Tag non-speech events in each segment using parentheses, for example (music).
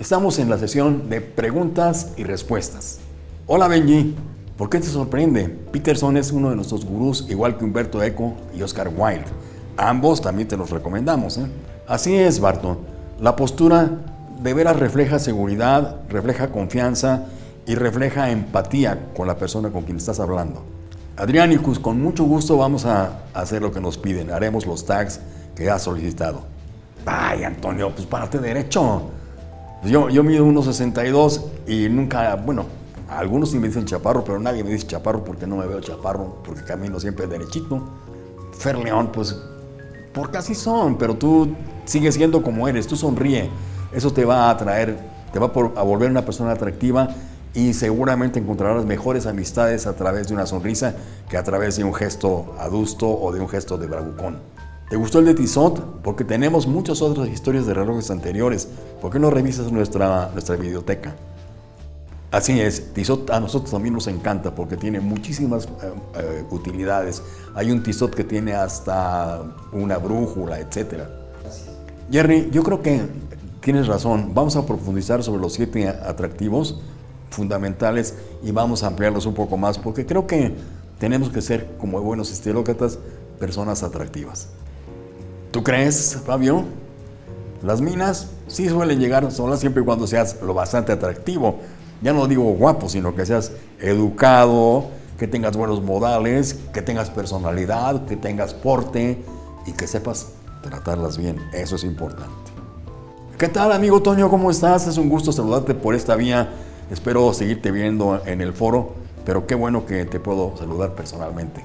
Estamos en la sesión de preguntas y respuestas. Hola Benji, ¿por qué te sorprende? Peterson es uno de nuestros gurús, igual que Humberto Eco y Oscar Wilde. Ambos también te los recomendamos. ¿eh? Así es, Barton. La postura de veras refleja seguridad, refleja confianza y refleja empatía con la persona con quien estás hablando. Adrianicus, con mucho gusto vamos a hacer lo que nos piden. Haremos los tags que has solicitado. Ay, Antonio, pues párate derecho. Pues yo, yo mido 1,62 y nunca, bueno, algunos sí me dicen chaparro, pero nadie me dice chaparro porque no me veo chaparro, porque camino siempre derechito. Fer León, pues, porque así son, pero tú sigues siendo como eres, tú sonríe. Eso te va a atraer, te va a volver una persona atractiva y seguramente encontrarás mejores amistades a través de una sonrisa que a través de un gesto adusto o de un gesto de bravucón. ¿Te gustó el de Tissot? Porque tenemos muchas otras historias de relojes anteriores. ¿Por qué no revisas nuestra, nuestra biblioteca? Así es, Tissot a nosotros también nos encanta porque tiene muchísimas eh, eh, utilidades. Hay un Tissot que tiene hasta una brújula, etc. Jerry, yo creo que tienes razón. Vamos a profundizar sobre los siete atractivos fundamentales y vamos a ampliarlos un poco más porque creo que tenemos que ser, como buenos estilócratas, personas atractivas. ¿Tú crees, Fabio? Las minas sí suelen llegar solas siempre y cuando seas lo bastante atractivo. Ya no digo guapo, sino que seas educado, que tengas buenos modales, que tengas personalidad, que tengas porte y que sepas tratarlas bien. Eso es importante. ¿Qué tal, amigo Toño? ¿Cómo estás? Es un gusto saludarte por esta vía. Espero seguirte viendo en el foro, pero qué bueno que te puedo saludar personalmente.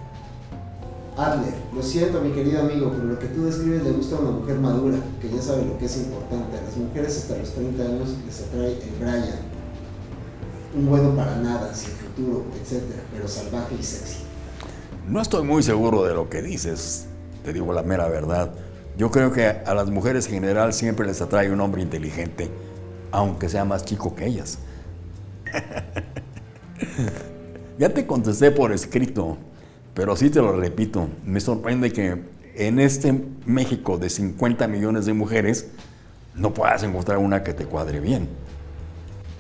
Adler, lo siento mi querido amigo, pero lo que tú describes le gusta a una mujer madura, que ya sabe lo que es importante. A las mujeres hasta los 30 años les atrae el Brian, un bueno para nada, sin futuro, etc., pero salvaje y sexy. No estoy muy seguro de lo que dices, te digo la mera verdad. Yo creo que a las mujeres en general siempre les atrae un hombre inteligente, aunque sea más chico que ellas. (laughs) ya te contesté por escrito. Pero sí te lo repito, me sorprende que en este México de 50 millones de mujeres no puedas encontrar una que te cuadre bien.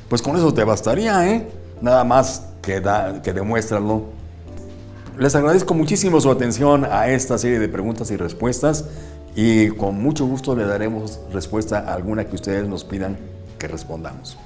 Pues con eso te bastaría, ¿eh? Nada más que, da, que demuéstralo. Les agradezco muchísimo su atención a esta serie de preguntas y respuestas y con mucho gusto le daremos respuesta a alguna que ustedes nos pidan que respondamos.